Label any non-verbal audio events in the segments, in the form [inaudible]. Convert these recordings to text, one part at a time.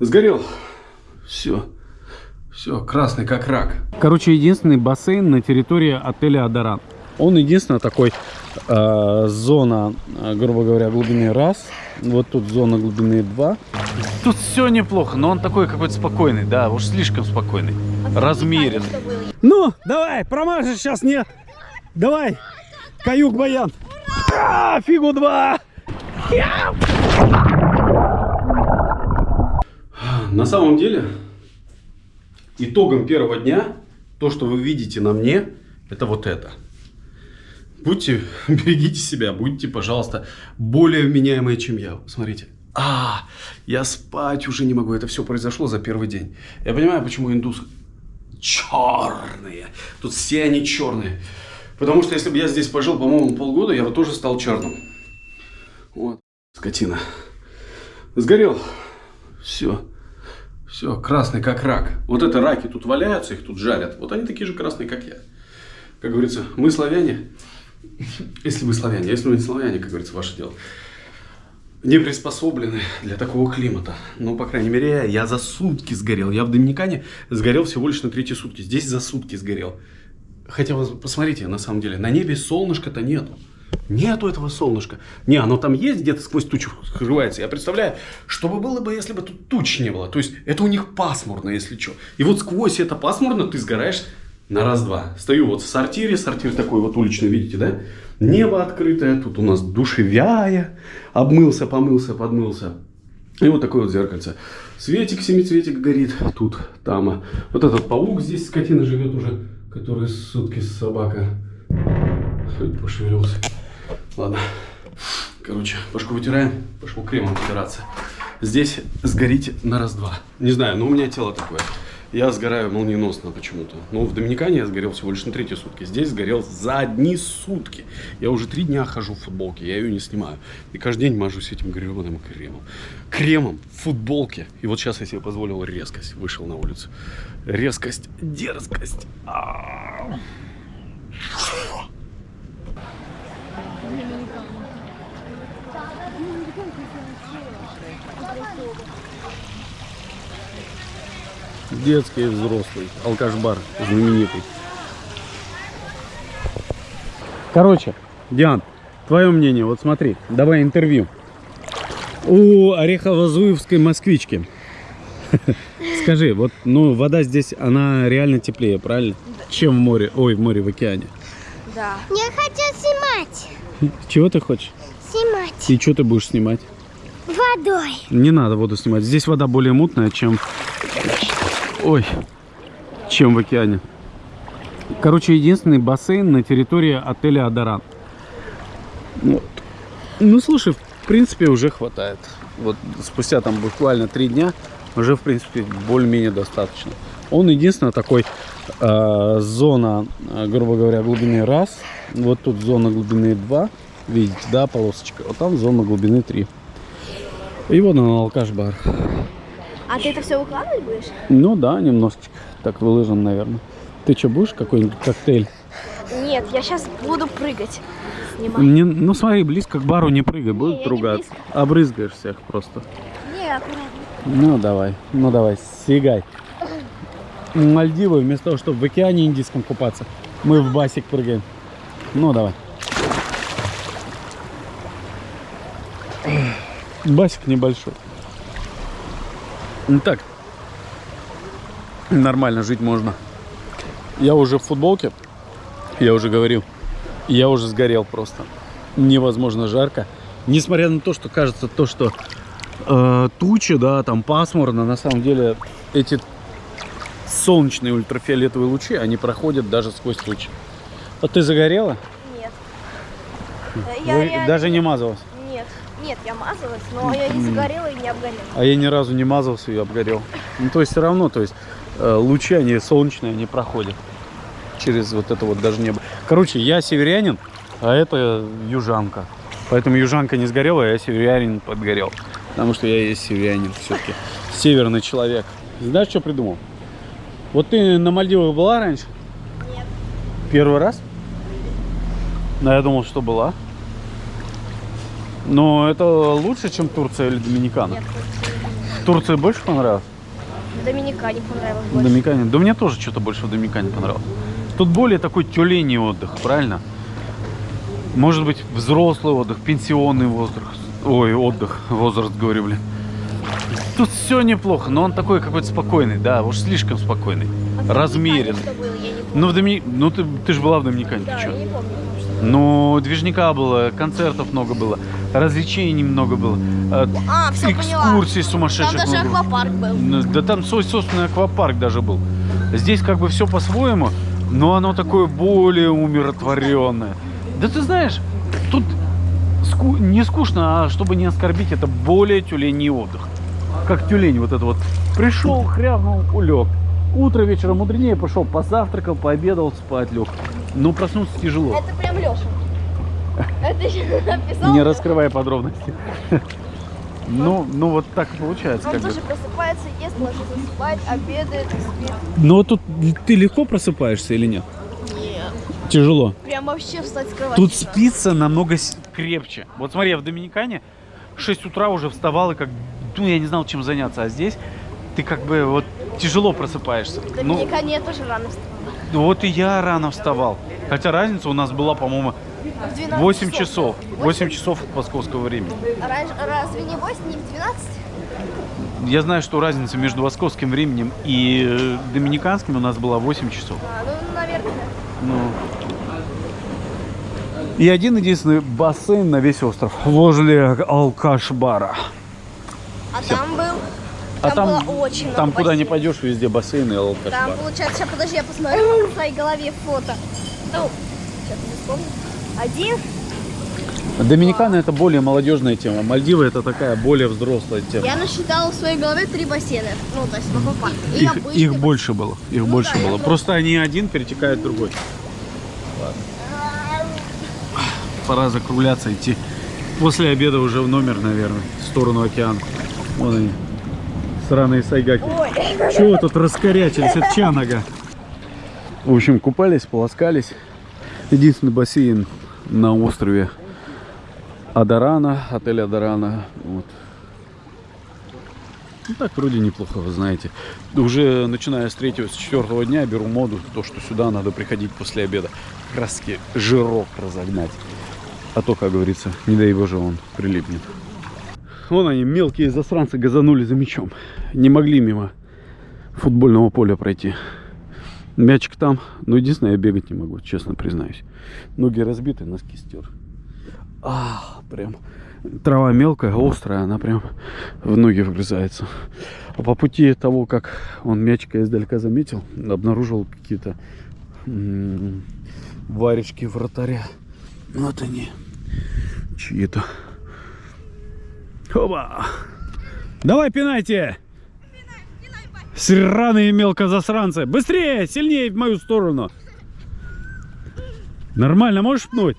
Сгорел. Все. Все, красный как рак. Короче, единственный бассейн на территории отеля Адоран. Он единственный такой э, зона, э, грубо говоря, глубины раз. Вот тут зона глубины 2. Тут все неплохо, но он такой какой-то спокойный, да, уж слишком спокойный. Размеренный. Ну, давай, промажешь сейчас, нет. Давай, каюк баян. А, фигу два. На самом деле, итогом первого дня, то, что вы видите на мне, это вот это. Будьте, [laughs] берегите себя, будьте, пожалуйста, более вменяемые, чем я. Смотрите. А, я спать уже не могу. Это все произошло за первый день. Я понимаю, почему индусы черные. Тут все они черные. Потому что если бы я здесь пожил, по-моему, полгода, я бы тоже стал черным. Вот, скотина. Сгорел. Все. Все, красный как рак. Вот это раки тут валяются, их тут жарят. Вот они такие же красные, как я. Как говорится, мы славяне. [laughs] Если вы славяне, если вы не славяне, как говорится, ваше дело. Не приспособлены для такого климата. Ну, по крайней мере, я за сутки сгорел. Я в Доминикане сгорел всего лишь на третьи сутки. Здесь за сутки сгорел. Хотя, посмотрите, на самом деле, на небе солнышка-то нету. Нету этого солнышка. Не, оно там есть, где-то сквозь тучу скрывается. Я представляю, что бы было бы, если бы тут туч не было. То есть, это у них пасмурно, если что. И вот сквозь это пасмурно ты сгораешь на раз-два. Стою вот в сортире, сортир такой вот уличный, видите, да? Небо открытое, тут у нас душевяя. Обмылся, помылся, подмылся. И вот такое вот зеркальце. Светик, семицветик горит тут, там. Вот этот паук здесь, скотина живет уже, который сутки собака. Хоть пошевелился. Ладно. Короче, башку вытираем, пошел кремом вытираться. Здесь сгорите на раз-два. Не знаю, но у меня тело такое. Я сгораю молниеносно почему-то. Но в Доминикане я сгорел всего лишь на третьи сутки. Здесь сгорел за одни сутки. Я уже три дня хожу в футболке, я ее не снимаю. И каждый день мажусь этим гребаным кремом. Кремом в футболке. И вот сейчас я себе позволил резкость. Вышел на улицу. Резкость, дерзкость. А -а -а. Детский и взрослый. Алкаш-бар знаменитый. Короче, Диан, твое мнение, вот смотри, давай интервью. У Орехово-Зуевской москвички. [laughs] Скажи, вот, ну, вода здесь, она реально теплее, правильно? Чем в море, ой, в море, в океане. Да. Я хочу снимать. Чего ты хочешь? Снимать. И что ты будешь снимать? Водой. Не надо воду снимать. Здесь вода более мутная, чем... Ой, чем в океане. Короче, единственный бассейн на территории отеля Адоран. Вот. Ну, слушай, в принципе, уже хватает. Вот спустя там буквально три дня уже, в принципе, более-менее достаточно. Он единственный такой э, зона, грубо говоря, глубины раз. Вот тут зона глубины 2. Видите, да, полосочка. Вот там зона глубины 3. И вот он алкаш-бар. А ты это все выкладывать будешь? Ну да, немножечко. Так выложен, наверное. Ты что, будешь какой-нибудь коктейль? Нет, я сейчас буду прыгать. Снимать. Не, ну смотри, близко к бару не прыгай, будут ругаться. Обрызгаешь всех просто. Не, аккуратно. Ну давай, ну давай, сигай. Мальдивы, вместо того, чтобы в океане Индийском купаться, мы в басик прыгаем. Ну давай. Басик небольшой. Ну так, нормально жить можно. Я уже в футболке, я уже говорил, я уже сгорел просто. Невозможно жарко. Несмотря на то, что кажется то, что э, тучи, да, там пасмурно, на самом деле эти солнечные ультрафиолетовые лучи, они проходят даже сквозь тучи. Вот ты загорела? Нет. Вы даже не мазалась? Нет. Я мазалась, но я не загорела и не обгорела. А я ни разу не мазался и обгорел. Ну, то есть все равно, то есть э, лучи, они солнечные, они проходят через вот это вот даже небо. Короче, я северянин, а это южанка. Поэтому южанка не сгорела, а я северянин подгорел. Потому что я есть северянин все-таки. Северный человек. Знаешь, что придумал? Вот ты на Мальдивах была раньше? Нет. Первый раз? Ну, я думал, что была. Но это лучше, чем Турция или Доминикана? Нет. В Турции больше понравилось? В Доминикане понравилось больше. Доминикане? Да мне тоже что-то больше в Доминикане понравилось. Тут более такой тюленей отдых, правильно? Может быть, взрослый отдых, пенсионный возраст. Ой, отдых, возраст, говорю, блин. Тут все неплохо, но он такой какой-то спокойный, да, уж слишком спокойный. А размеренный. Что было. Ну, в Домини... ну ты, ты же была в Доминикане, Да, ты чё? я не помню. Ну, движника было, концертов много было, развлечений много было, э, А, все поняла. экскурсий Там сумасшедших даже много было. аквапарк был. Ну, Да там свой собственный аквапарк даже был. Здесь как бы все по-своему, но оно такое более умиротворенное. Да ты знаешь, тут ску- не скучно, а чтобы не оскорбить, это более тюленей отдых. Как тюлень вот это вот. Пришел, хряпнул, улег. Утро вечером мудренее пошел, позавтракал, пообедал, спать лег. Но проснуться тяжело. Это прям Леша. Это еще [laughs] написал. Не раскрывая подробности. [laughs] Ну, ну вот так и получается. Он тоже просыпается, ест, ложится спать, обедает спит. Но вот тут ты легко просыпаешься или нет? Нет. Тяжело. Прям вообще встать с кровати. Тут спится намного крепче. Вот смотри, я в Доминикане в 6 утра уже вставал и как, ну, я не знал, чем заняться. А здесь ты как бы вот тяжело просыпаешься. В Ну, я тоже рано встала. вот и я рано вставал. Хотя разница у нас была, по-моему, В 12 8 часов. 8 часов от московского времени. А разве не 8, не в 12? Я знаю, что разница между московским временем и э, доминиканским у нас была 8 часов. А, ну, наверное. Ну. И один единственный бассейн на весь остров возле алкаш-бара. А там был... А Там, там, было очень много там куда не пойдешь, везде бассейн и Там, алкаш-бар. получается, сейчас, подожди, я посмотрю на своей голове фото. Ну, сейчас не вспомню. Один, Доминикана это более молодежная тема. Мальдивы это такая более взрослая тема. я насчитала в своей голове три бассейна. Ну, то есть в аквапарке. И Их, обычный их больше было. Их Ну больше да, было. Просто они один перетекает в другой. Ладно. Пора закругляться, идти. После обеда уже в номер, наверное, в сторону океана. Вон они. Сраные сайгаки. Чего тут раскорячились от чанага? В общем, купались, полоскались. Единственный бассейн на острове Адарана, отель Адарана. Вот. Ну так вроде неплохо, вы знаете. Уже начиная с третьего, с четвертого дня беру моду, то, что сюда надо приходить после обеда. Таки жирок разогнать. А то, как говорится, не дай боже, он прилипнет. Вон они, мелкие засранцы, газанули за мячом. Не могли мимо футбольного поля пройти. Мячик там. Но единственное, я бегать не могу, честно признаюсь. Ноги разбиты, носки стер. А, прям. Трава мелкая, острая, она прям в ноги вгрызается. А по пути того, как он мячика издалека заметил, обнаружил какие-то м, варежки вратаря. Вот они. Чьи-то. Оба! Давай пинайте! Сраные мелкозасранцы! Быстрее! Сильнее в мою сторону! Нормально, можешь пнуть?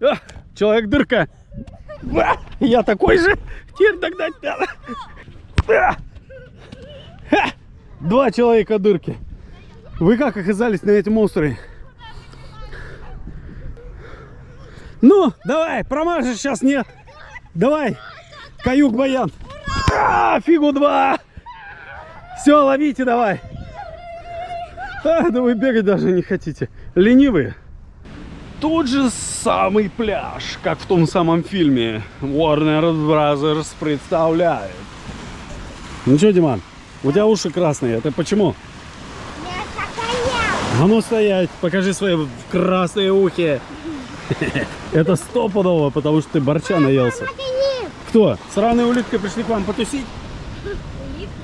А, человек дырка! А, я такой же! Теперь догнать! А! Два человека дырки! Вы как оказались на этом острове? Ну, давай, промажешь сейчас, нет. Давай, каюк баян. А, фигу два. Все, ловите давай. А, да вы бегать даже не хотите. Ленивые. Тот же самый пляж, как в том самом фильме. Warner Brothers представляет. Ну что, Диман, у тебя уши красные. Это почему? А ну стоять, покажи свои красные ухи. [laughs] Это стопудово, потому что ты борча наелся. Кто? Сраные улитки пришли к вам потусить?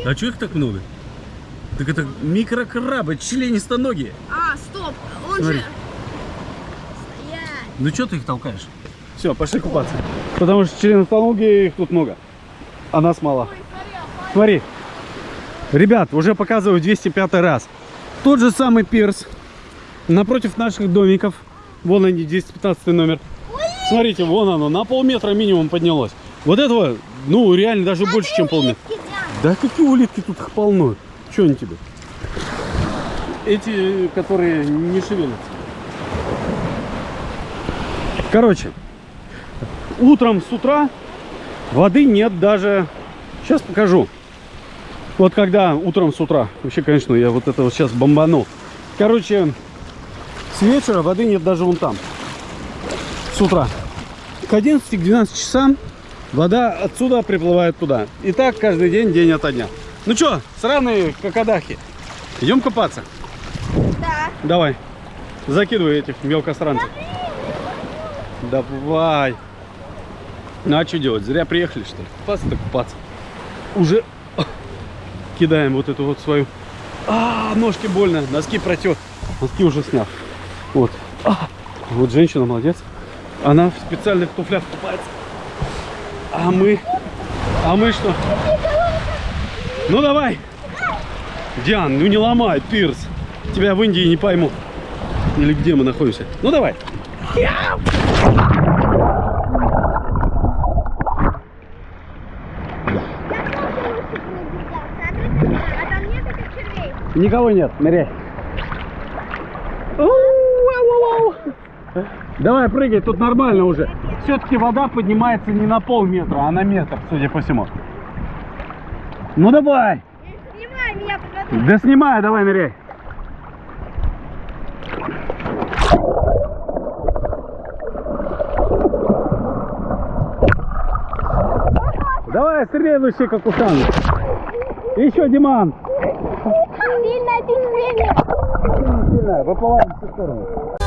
А что их так много? Так это микрокрабы, членистоногие. А, стоп, он Смотри. же... Стоять. Ну что ты их толкаешь? Все, пошли купаться. Потому что членистоногие их тут много. А нас мало. Смотри. Ребят, уже показываю 205 раз. Тот же самый пирс. Напротив наших домиков. Вон они, 215 номер. Смотрите, вон оно, на полметра минимум поднялось. Вот этого, ну, реально даже больше, чем полметра. Да какие улитки тут их полно? Что они тебе? Эти, которые не шевелятся. Короче, утром с утра Воды нет даже... Сейчас покажу. Вот когда утром с утра. Вообще, конечно, я вот это вот сейчас бомбанул. Короче, вечера воды нет даже вон там. С утра. К 11-12 часам вода отсюда приплывает туда. И так каждый день, день ото дня. Ну что, сраные какадахи. Идем купаться? Да. Давай. Закидывай этих мелкостранцев. Давай. Ну а что делать? Зря приехали, что ли? Купаться-то купаться. Уже кидаем вот эту вот свою. А, ножки больно. Носки протер. Носки уже снял. Вот. А, вот женщина молодец. Она в специальных туфлях купается. А мы... А мы что? Ну давай. Диан, ну не ломай, Пирс. Тебя в Индии не пойму. Или где мы находимся. Ну давай. А червей. Никого нет, ныряй. Давай, прыгай, тут нормально уже. Все-таки вода поднимается не на полметра, а на метр, судя по всему. Ну давай. Снимай меня, посмотри. Да снимай, давай ныряй. Давай, следующий как ушан. Еще, Диман. Сильное течение. Сильная, выплываем в сторону.